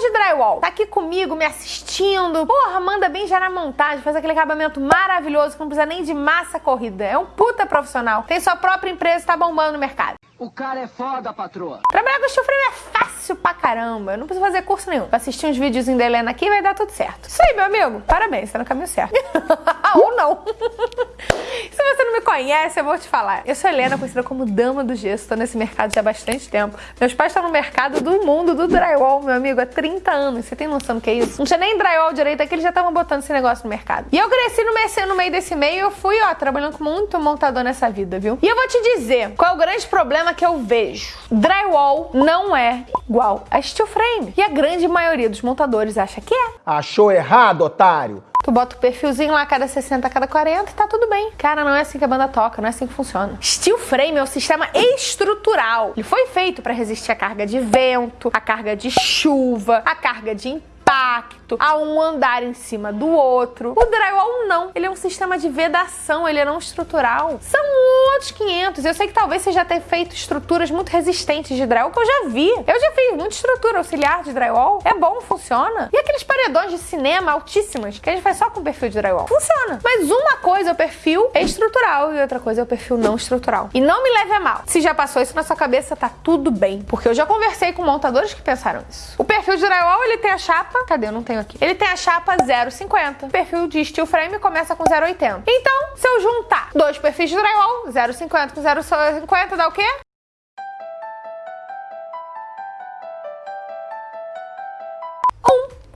de drywall tá aqui comigo, me assistindo. Porra, manda bem já na montagem, faz aquele acabamento maravilhoso que não precisa nem de massa corrida. É um puta profissional. Tem sua própria empresa, tá bombando no mercado. O cara é foda, patroa. Trabalhar com steel frame é fácil pra caramba. Eu não preciso fazer curso nenhum. Pra assistir uns videozinhos da Helena aqui vai dar tudo certo. Isso aí, meu amigo. Parabéns, tá no caminho certo. Ou não. Se você não me conhece, eu vou te falar. Eu sou Helena, conhecida como Dama do Gesso. Tô nesse mercado já há bastante tempo. Meus pais estão no mercado do mundo do drywall, meu amigo, há 30 anos. Você tem noção do que é isso? Não tinha nem drywall direito aqui, eles já estavam botando esse negócio no mercado. E eu cresci no no meio desse meio eu fui, ó, trabalhando com muito montador nessa vida, viu? E eu vou te dizer qual é o grande problema que eu vejo. Drywall não é igual a steel frame. E a grande maioria dos montadores acha que é. Achou errado, otário? Tu bota o perfilzinho lá a cada 60, a cada 40 e tá tudo bem. Cara, não é assim que a banda toca, não é assim que funciona. Steel frame é um sistema estrutural. Ele foi feito para resistir à carga de vento, à carga de chuva, à carga de impacto, a um andar em cima do outro. O drywall não, ele é um sistema de vedação, ele é não estrutural. São outros 500. Eu sei que talvez você já tenha feito estruturas muito resistentes de drywall, que eu já vi. Eu já fiz muita estrutura auxiliar de drywall. É bom, funciona. E aqueles paredões de cinema altíssimas, que a gente faz só com perfil de drywall. Funciona. Mas uma coisa é o perfil estrutural e outra coisa é o perfil não estrutural. E não me leve a mal. Se já passou isso na sua cabeça, tá tudo bem. Porque eu já conversei com montadores que pensaram isso. O perfil de drywall, ele tem a chapa... Cadê? Eu não tenho aqui. Ele tem a chapa 0,50. O perfil de steel frame começa com 0,80. Então, se eu juntar dois perfis de drywall, 0,50 com 0,50 dá o quê?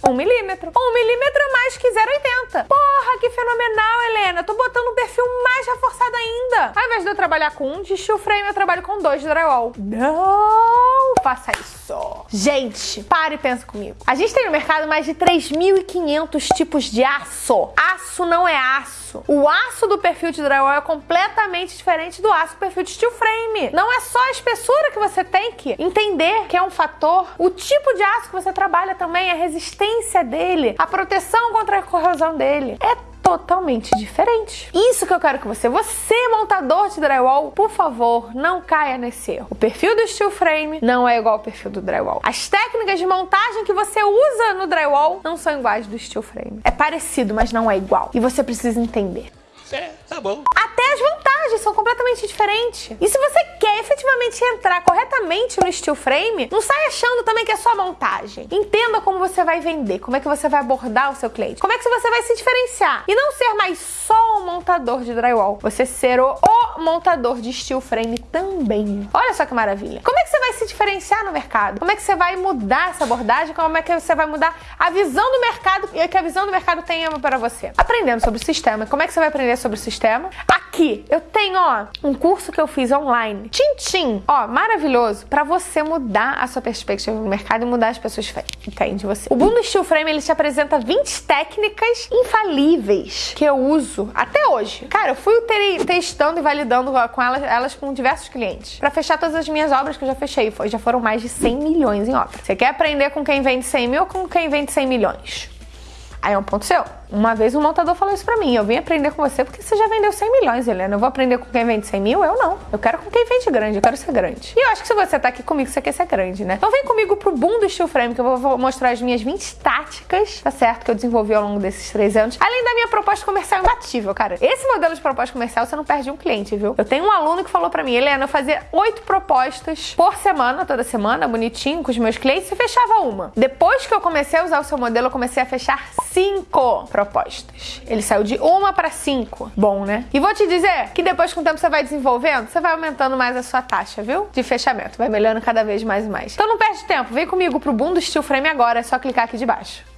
Um milímetro. Um milímetro mais que 0,80. Porra, que fenomenal, Helena. Tô botando um perfil mais reforçado ainda. Ao invés de eu trabalhar com um de steel frame, eu trabalho com dois de drywall. Não faça isso. Gente, pare e pensa comigo. A gente tem no mercado mais de 3.500 tipos de aço. Aço não é aço. O aço do perfil de drywall é completamente diferente do aço do perfil de steel frame. Não é só a espessura que você tem que entender que é um fator. O tipo de aço que você trabalha também, a resistência dele, a proteção contra a corrosão dele. É totalmente diferente. Isso que eu quero que você, você montador de drywall, por favor, não caia nesse erro. O perfil do steel frame não é igual ao perfil do drywall. As técnicas de montagem que você usa no drywall não são iguais do steel frame. É parecido, mas não é igual. E você precisa entender. É, tá bom. Até as vantagens são completamente diferentes. E se você quer efetivamente entrar corretamente no steel frame, não sai achando também que é só montagem. Entenda como você vai vender, como é que você vai abordar o seu cliente, como é que você vai se diferenciar. E não ser mais só montador de drywall, você ser o, o montador de steel frame também. Olha só que maravilha. Como é que você vai se diferenciar no mercado? Como é que você vai mudar essa abordagem? Como é que você vai mudar a visão do mercado e que a visão do mercado tem para você? Aprendendo sobre o sistema. Como é que você vai aprender sobre o sistema? Aqui eu tenho, ó, um curso que eu fiz online. Tchim, ó, maravilhoso para você mudar a sua perspectiva no mercado e mudar as pessoas que de você. O Boom Steel Frame ele te apresenta 20 técnicas infalíveis que eu uso até hoje. Cara, eu fui testando e validando com elas, elas com diversos clientes para fechar todas as minhas obras que eu já fechei. Já foram mais de 100 milhões em obras. Você quer aprender com quem vende 100 mil ou com quem vende 100 milhões? Aí é um ponto seu. Uma vez um montador falou isso pra mim, eu vim aprender com você porque você já vendeu 100 milhões, Helena. Eu vou aprender com quem vende 100 mil? Eu não. Eu quero com quem vende grande, eu quero ser grande. E eu acho que se você tá aqui comigo, você quer ser grande, né? Então vem comigo pro boom do steel frame, que eu vou mostrar as minhas 20 táticas, tá certo? Que eu desenvolvi ao longo desses três anos. Além da minha proposta comercial imbatível, cara. Esse modelo de proposta comercial, você não perde um cliente, viu? Eu tenho um aluno que falou pra mim, Helena, eu fazia oito propostas por semana, toda semana, bonitinho, com os meus clientes, e fechava uma. Depois que eu comecei a usar o seu modelo, eu comecei a fechar cinco propostas. Ele saiu de uma para cinco. Bom, né? E vou te dizer que depois com o tempo você vai desenvolvendo, você vai aumentando mais a sua taxa, viu? De fechamento. Vai melhorando cada vez mais e mais. Então não perde tempo. Vem comigo pro Boom do Steel Frame agora. É só clicar aqui de baixo.